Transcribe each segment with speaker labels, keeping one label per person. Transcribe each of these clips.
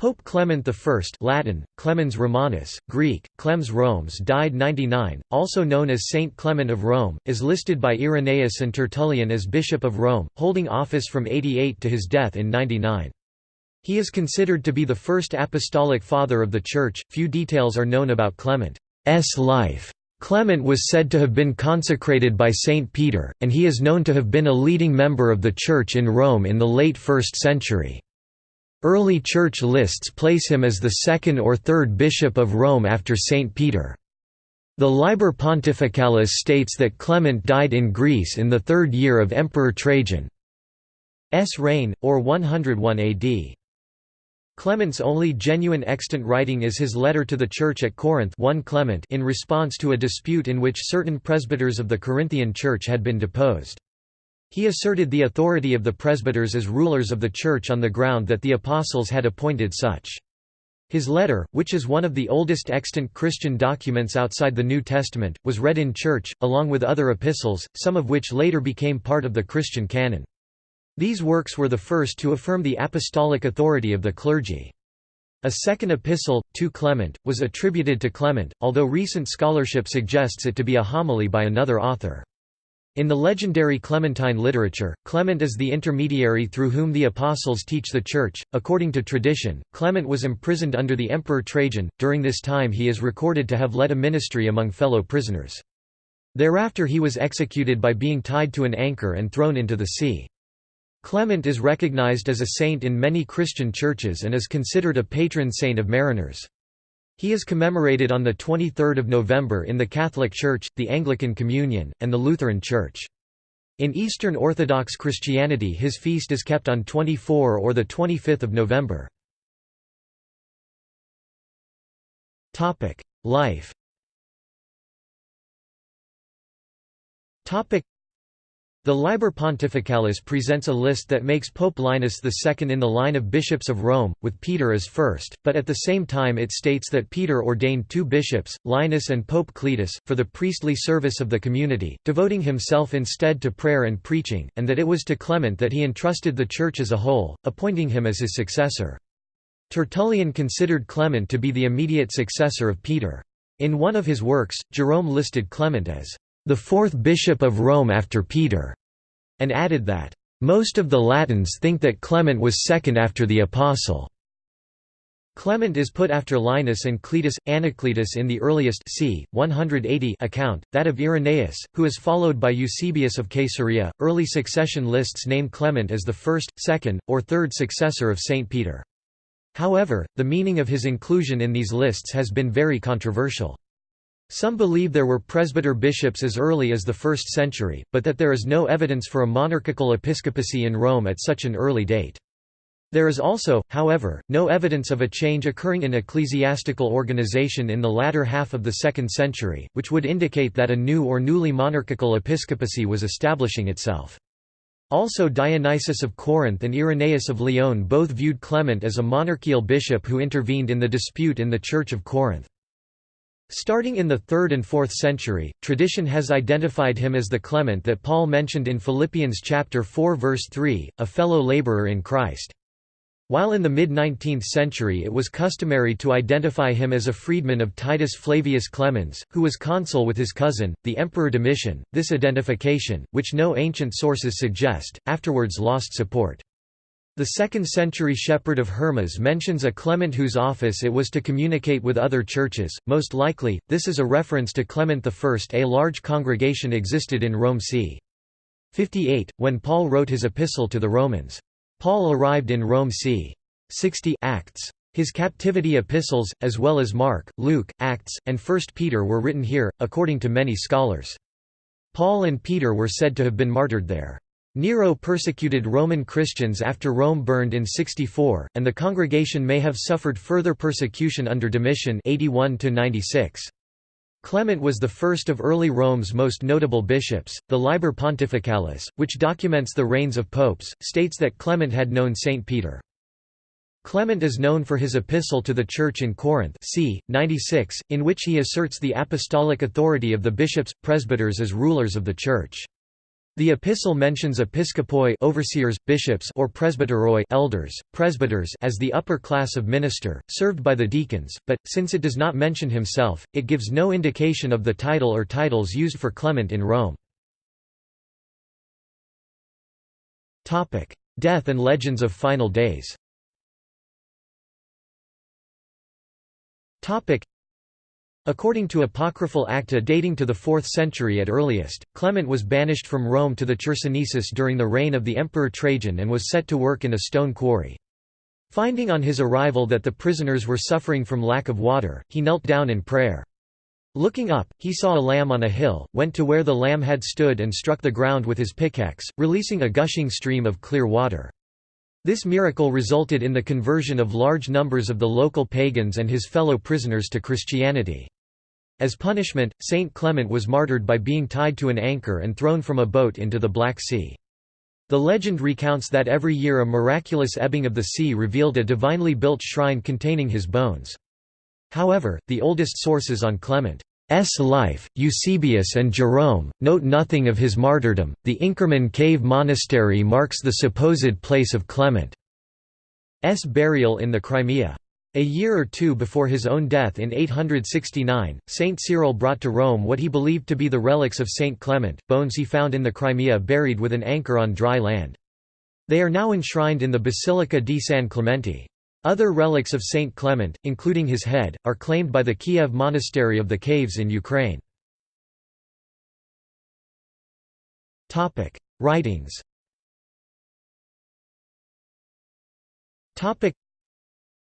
Speaker 1: Pope Clement I Latin, Clemens Romanus, Greek, Clems Romes died 99, also known as Saint Clement of Rome, is listed by Irenaeus and Tertullian as Bishop of Rome, holding office from 88 to his death in 99. He is considered to be the first apostolic father of the Church. Few details are known about Clement's life. Clement was said to have been consecrated by Saint Peter, and he is known to have been a leading member of the Church in Rome in the late 1st century. Early church lists place him as the second or third bishop of Rome after St. Peter. The Liber Pontificalis states that Clement died in Greece in the third year of Emperor Trajan's reign, or 101 AD. Clement's only genuine extant writing is his letter to the church at Corinth 1 Clement in response to a dispute in which certain presbyters of the Corinthian church had been deposed. He asserted the authority of the presbyters as rulers of the Church on the ground that the apostles had appointed such. His letter, which is one of the oldest extant Christian documents outside the New Testament, was read in church, along with other epistles, some of which later became part of the Christian canon. These works were the first to affirm the apostolic authority of the clergy. A second epistle, to Clement, was attributed to Clement, although recent scholarship suggests it to be a homily by another author. In the legendary Clementine literature, Clement is the intermediary through whom the apostles teach the Church. According to tradition, Clement was imprisoned under the Emperor Trajan, during this time he is recorded to have led a ministry among fellow prisoners. Thereafter he was executed by being tied to an anchor and thrown into the sea. Clement is recognized as a saint in many Christian churches and is considered a patron saint of mariners. He is commemorated on 23 November in the Catholic Church, the Anglican Communion, and the Lutheran Church. In Eastern Orthodox Christianity his feast is kept on 24 or 25 November. Life the Liber Pontificalis presents a list that makes Pope Linus II in the line of bishops of Rome, with Peter as first, but at the same time it states that Peter ordained two bishops, Linus and Pope Cletus, for the priestly service of the community, devoting himself instead to prayer and preaching, and that it was to Clement that he entrusted the Church as a whole, appointing him as his successor. Tertullian considered Clement to be the immediate successor of Peter. In one of his works, Jerome listed Clement as the fourth bishop of Rome after Peter, and added that, "...most of the Latins think that Clement was second after the Apostle." Clement is put after Linus and Cletus, Anacletus in the earliest c. 180 account, that of Irenaeus, who is followed by Eusebius of Caesarea. Early succession lists name Clement as the first, second, or third successor of Saint Peter. However, the meaning of his inclusion in these lists has been very controversial. Some believe there were presbyter bishops as early as the 1st century, but that there is no evidence for a monarchical episcopacy in Rome at such an early date. There is also, however, no evidence of a change occurring in ecclesiastical organization in the latter half of the 2nd century, which would indicate that a new or newly monarchical episcopacy was establishing itself. Also Dionysius of Corinth and Irenaeus of Lyon both viewed Clement as a monarchical bishop who intervened in the dispute in the Church of Corinth. Starting in the 3rd and 4th century, tradition has identified him as the Clement that Paul mentioned in Philippians chapter 4 verse 3, a fellow laborer in Christ. While in the mid-19th century it was customary to identify him as a freedman of Titus Flavius Clemens, who was consul with his cousin, the Emperor Domitian, this identification, which no ancient sources suggest, afterwards lost support. The 2nd-century shepherd of Hermas mentions a Clement whose office it was to communicate with other churches, most likely, this is a reference to Clement I. A large congregation existed in Rome c. 58, when Paul wrote his epistle to the Romans. Paul arrived in Rome c. 60 Acts. His captivity epistles, as well as Mark, Luke, Acts, and 1 Peter were written here, according to many scholars. Paul and Peter were said to have been martyred there. Nero persecuted Roman Christians after Rome burned in 64, and the congregation may have suffered further persecution under Domitian 81 -96. Clement was the first of early Rome's most notable bishops. The Liber Pontificalis, which documents the reigns of popes, states that Clement had known Saint Peter. Clement is known for his epistle to the Church in Corinth c. 96, in which he asserts the apostolic authority of the bishops, presbyters as rulers of the Church. The epistle mentions episkopoi overseers, bishops or presbyteroi elders, presbyters as the upper class of minister, served by the deacons, but, since it does not mention himself, it gives no indication of the title or titles used for Clement in Rome. Death and legends of final days According to apocryphal acta dating to the 4th century at earliest, Clement was banished from Rome to the Chersonesus during the reign of the Emperor Trajan and was set to work in a stone quarry. Finding on his arrival that the prisoners were suffering from lack of water, he knelt down in prayer. Looking up, he saw a lamb on a hill, went to where the lamb had stood and struck the ground with his pickaxe, releasing a gushing stream of clear water. This miracle resulted in the conversion of large numbers of the local pagans and his fellow prisoners to Christianity. As punishment, Saint Clement was martyred by being tied to an anchor and thrown from a boat into the Black Sea. The legend recounts that every year a miraculous ebbing of the sea revealed a divinely built shrine containing his bones. However, the oldest sources on Clement S. life, Eusebius and Jerome, note nothing of his martyrdom. The Inkerman Cave Monastery marks the supposed place of Clement's burial in the Crimea. A year or two before his own death in 869, Saint Cyril brought to Rome what he believed to be the relics of Saint Clement, bones he found in the Crimea buried with an anchor on dry land. They are now enshrined in the Basilica di San Clemente. Other relics of Saint Clement, including his head, are claimed by the Kiev Monastery of the Caves in Ukraine. Writings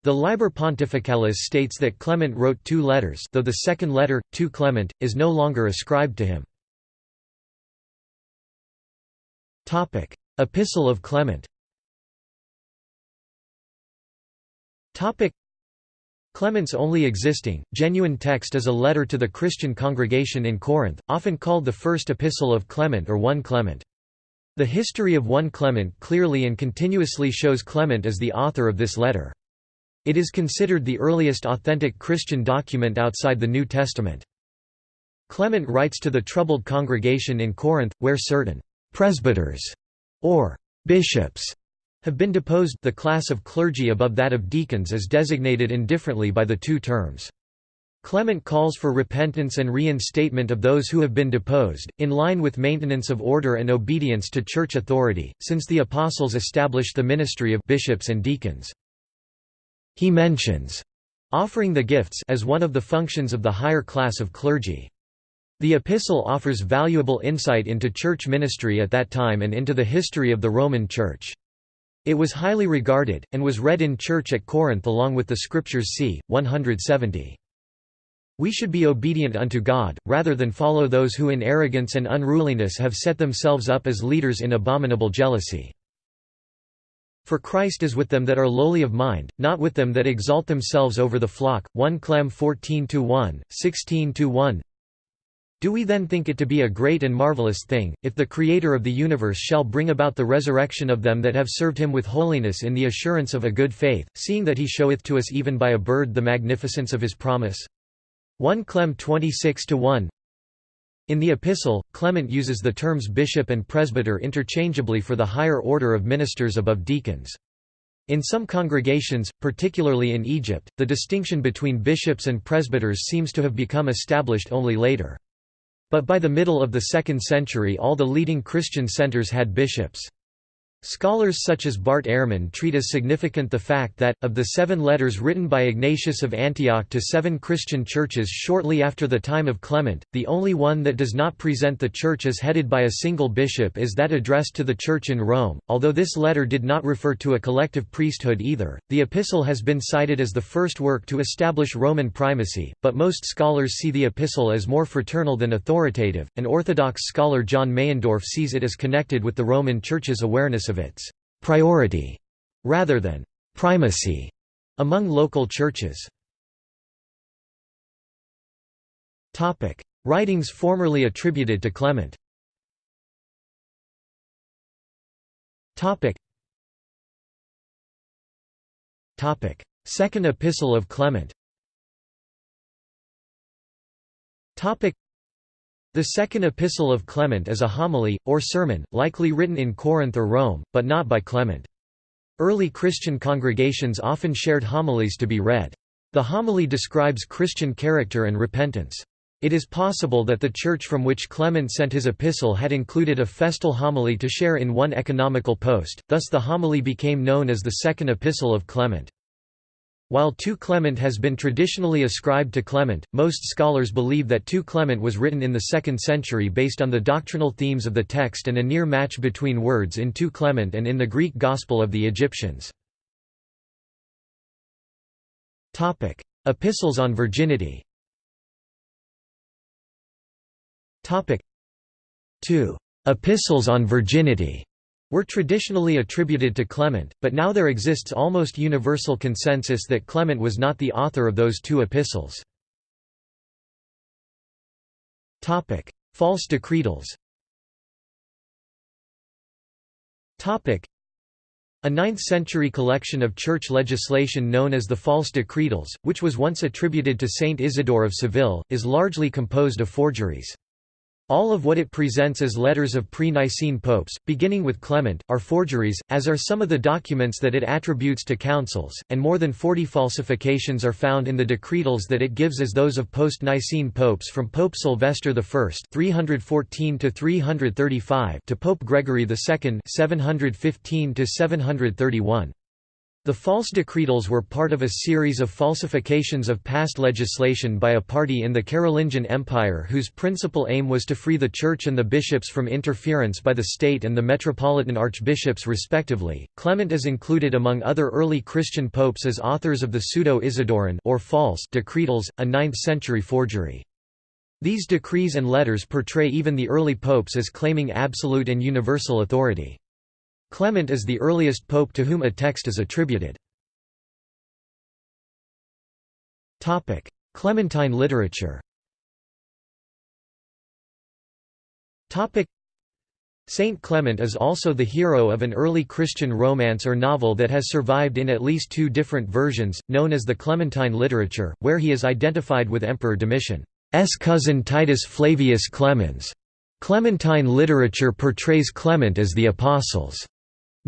Speaker 1: the Liber Pontificalis states that Clement wrote two letters though the second letter, to Clement, is no longer ascribed to him. Epistle of Clement Clement's only existing, genuine text is a letter to the Christian congregation in Corinth, often called the First Epistle of Clement or 1 Clement. The history of 1 Clement clearly and continuously shows Clement as the author of this letter. It is considered the earliest authentic Christian document outside the New Testament. Clement writes to the troubled congregation in Corinth, where certain «presbyters» or «bishops» have been deposed the class of clergy above that of deacons is designated indifferently by the two terms. Clement calls for repentance and reinstatement of those who have been deposed, in line with maintenance of order and obedience to church authority, since the apostles established the ministry of bishops and deacons. He mentions offering the gifts as one of the functions of the higher class of clergy. The epistle offers valuable insight into church ministry at that time and into the history of the Roman Church. It was highly regarded, and was read in church at Corinth along with the Scriptures c. 170. We should be obedient unto God, rather than follow those who in arrogance and unruliness have set themselves up as leaders in abominable jealousy. For Christ is with them that are lowly of mind, not with them that exalt themselves over the flock. 1 Clem 14-1, 16-1 do we then think it to be a great and marvelous thing, if the Creator of the universe shall bring about the resurrection of them that have served him with holiness in the assurance of a good faith, seeing that he showeth to us even by a bird the magnificence of his promise? 1 Clem 26-1 In the epistle, Clement uses the terms bishop and presbyter interchangeably for the higher order of ministers above deacons. In some congregations, particularly in Egypt, the distinction between bishops and presbyters seems to have become established only later. But by the middle of the 2nd century all the leading Christian centers had bishops. Scholars such as Bart Ehrman treat as significant the fact that, of the seven letters written by Ignatius of Antioch to seven Christian churches shortly after the time of Clement, the only one that does not present the church as headed by a single bishop is that addressed to the church in Rome. Although this letter did not refer to a collective priesthood either, the epistle has been cited as the first work to establish Roman primacy, but most scholars see the epistle as more fraternal than authoritative. An Orthodox scholar John Meyendorff sees it as connected with the Roman Church's awareness of its priority rather than primacy among local churches. Writings formerly attributed to Clement. Second Epistle of Clement. The Second Epistle of Clement is a homily, or sermon, likely written in Corinth or Rome, but not by Clement. Early Christian congregations often shared homilies to be read. The homily describes Christian character and repentance. It is possible that the church from which Clement sent his epistle had included a festal homily to share in one economical post, thus the homily became known as the Second Epistle of Clement. While 2 Clement has been traditionally ascribed to Clement, most scholars believe that 2 Clement was written in the 2nd century based on the doctrinal themes of the text and a near match between words in 2 Clement and in the Greek Gospel of the Egyptians. Epistles on virginity. 2 Epistles on virginity were traditionally attributed to Clement, but now there exists almost universal consensus that Clement was not the author of those two epistles. False decretals a 9th-century collection of church legislation known as the False Decretals, which was once attributed to Saint Isidore of Seville, is largely composed of forgeries. All of what it presents as letters of pre-Nicene popes, beginning with Clement, are forgeries, as are some of the documents that it attributes to councils, and more than 40 falsifications are found in the decretals that it gives as those of post-Nicene popes from Pope Sylvester I 314 to Pope Gregory II 715 731. The false decretals were part of a series of falsifications of past legislation by a party in the Carolingian Empire whose principal aim was to free the Church and the bishops from interference by the state and the metropolitan archbishops respectively. Clement is included among other early Christian popes as authors of the Pseudo-Isidoran or false decretals, a 9th-century forgery. These decrees and letters portray even the early popes as claiming absolute and universal authority. Clement is the earliest pope to whom a text is attributed. Clementine literature Saint Clement is also the hero of an early Christian romance or novel that has survived in at least two different versions, known as the Clementine literature, where he is identified with Emperor Domitian's cousin Titus Flavius Clemens. Clementine literature portrays Clement as the Apostles'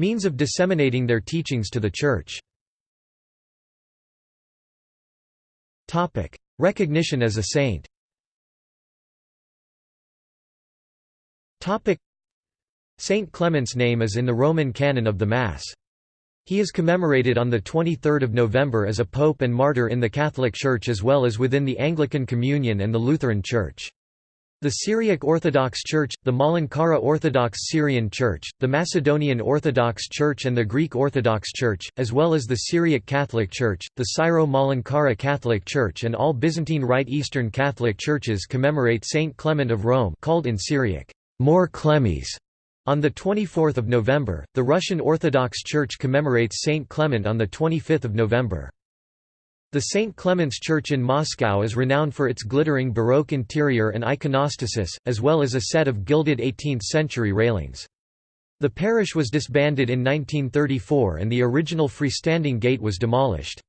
Speaker 1: Means of disseminating their teachings to the Church. Recognition as a saint Saint Clement's name is in the Roman canon of the Mass. He is commemorated on 23 November as a pope and martyr in the Catholic Church as well as within the Anglican Communion and the Lutheran Church. The Syriac Orthodox Church, the Malankara Orthodox Syrian Church, the Macedonian Orthodox Church and the Greek Orthodox Church, as well as the Syriac Catholic Church, the Syro-Malankara Catholic Church and all Byzantine Rite Eastern Catholic churches commemorate Saint Clement of Rome called in Syriac, More Clemes. On 24 November, the Russian Orthodox Church commemorates Saint Clement on 25 November. The St. Clement's Church in Moscow is renowned for its glittering Baroque interior and iconostasis, as well as a set of gilded 18th-century railings. The parish was disbanded in 1934 and the original freestanding gate was demolished.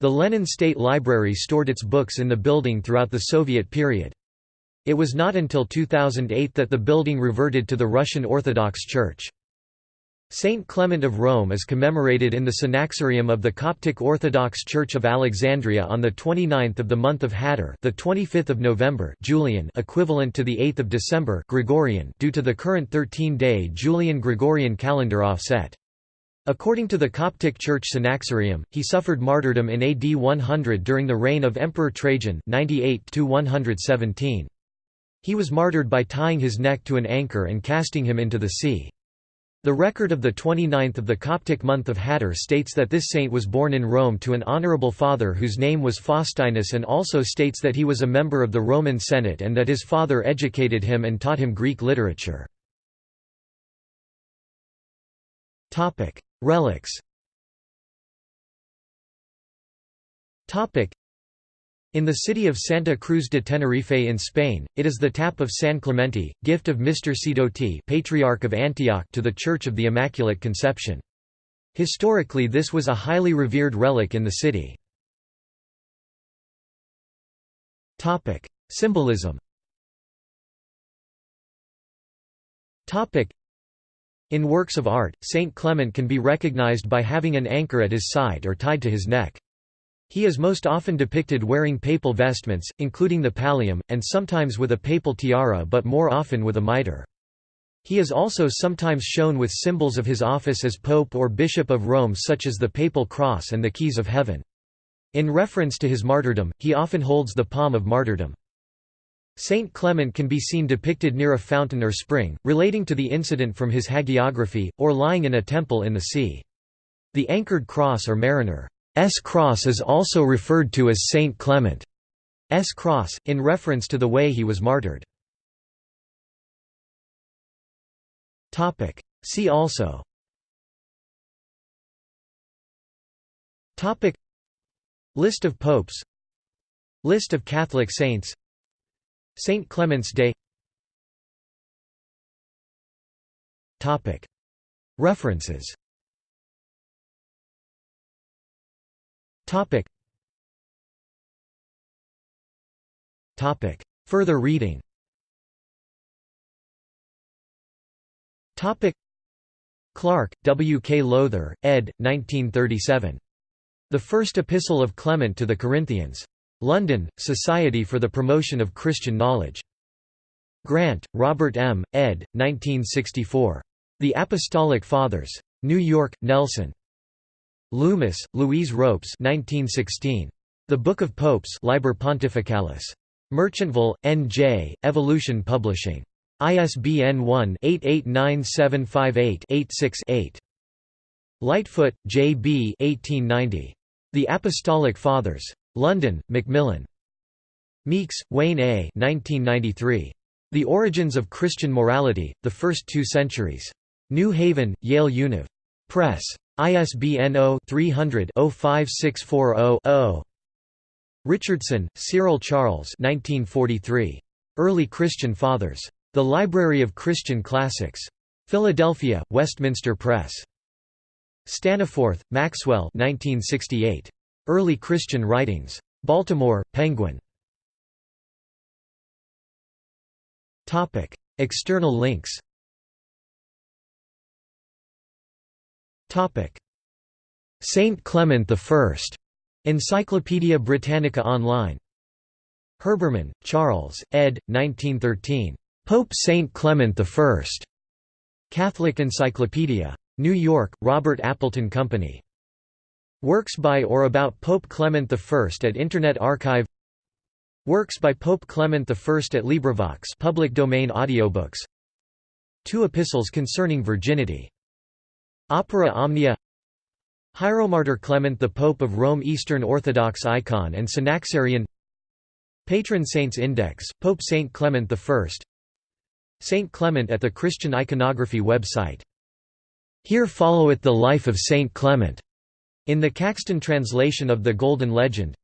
Speaker 1: The Lenin State Library stored its books in the building throughout the Soviet period. It was not until 2008 that the building reverted to the Russian Orthodox Church. Saint Clement of Rome is commemorated in the Synaxarium of the Coptic Orthodox Church of Alexandria on the 29th of the month of Hathor, the 25th of November, Julian, equivalent to the 8th of December, Gregorian, due to the current 13-day Julian-Gregorian calendar offset. According to the Coptic Church Synaxarium, he suffered martyrdom in AD 100 during the reign of Emperor Trajan 98 117. He was martyred by tying his neck to an anchor and casting him into the sea. The record of the 29th of the Coptic month of Hathor states that this saint was born in Rome to an honorable father whose name was Faustinus and also states that he was a member of the Roman Senate and that his father educated him and taught him Greek literature. Relics in the city of Santa Cruz de Tenerife in Spain, it is the tap of San Clemente, gift of Mr. Sidoti Patriarch of Antioch to the Church of the Immaculate Conception. Historically this was a highly revered relic in the city. Symbolism In works of art, Saint Clement can be recognized by having an anchor at his side or tied to his neck. He is most often depicted wearing papal vestments, including the pallium, and sometimes with a papal tiara but more often with a mitre. He is also sometimes shown with symbols of his office as Pope or Bishop of Rome such as the Papal Cross and the Keys of Heaven. In reference to his martyrdom, he often holds the palm of martyrdom. Saint Clement can be seen depicted near a fountain or spring, relating to the incident from his hagiography, or lying in a temple in the sea. The anchored cross or mariner's cross is also referred to as Saint Clement's cross, in reference to the way he was martyred. See also. List of popes. List of Catholic saints. St. Clement's Day. References Further reading Topic. Clark, W. K. Lowther, ed. 1937. The First Epistle of Clement to the Corinthians. London, Society for the Promotion of Christian Knowledge. Grant, Robert M., ed. 1964. The Apostolic Fathers. New York, Nelson. Loomis, Louise Ropes 1916. The Book of Popes Liber Pontificalis. Merchantville, N.J., Evolution Publishing. ISBN 1-889758-86-8. Lightfoot, J. B. 1890. The Apostolic Fathers. London, Macmillan. Meeks, Wayne A. 1993. The Origins of Christian Morality, The First Two Centuries. New Haven, Yale Univ. Press. ISBN 0-300-05640-0. Richardson, Cyril Charles 1943. Early Christian Fathers. The Library of Christian Classics. Philadelphia, Westminster Press. Staniforth, Maxwell 1968. Early Christian Writings. Baltimore, Penguin. External links Saint Clement I. Encyclopædia Britannica Online. Herbermann, Charles, ed. 1913. Pope Saint Clement I. Catholic Encyclopedia. New York, Robert Appleton Company. Works by or about Pope Clement I at Internet Archive Works by Pope Clement I at LibriVox public domain audiobooks Two epistles concerning virginity. Opera Omnia Hieromartyr Clement the Pope of Rome Eastern Orthodox icon and Synaxarion Patron Saints Index, Pope Saint Clement I Saint Clement at the Christian Iconography website. Here followeth the life of Saint Clement in the Caxton translation of the Golden Legend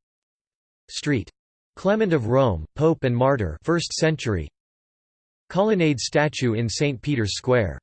Speaker 1: Street. Clement of Rome, Pope and Martyr 1st century Colonnade statue in St. Peter's Square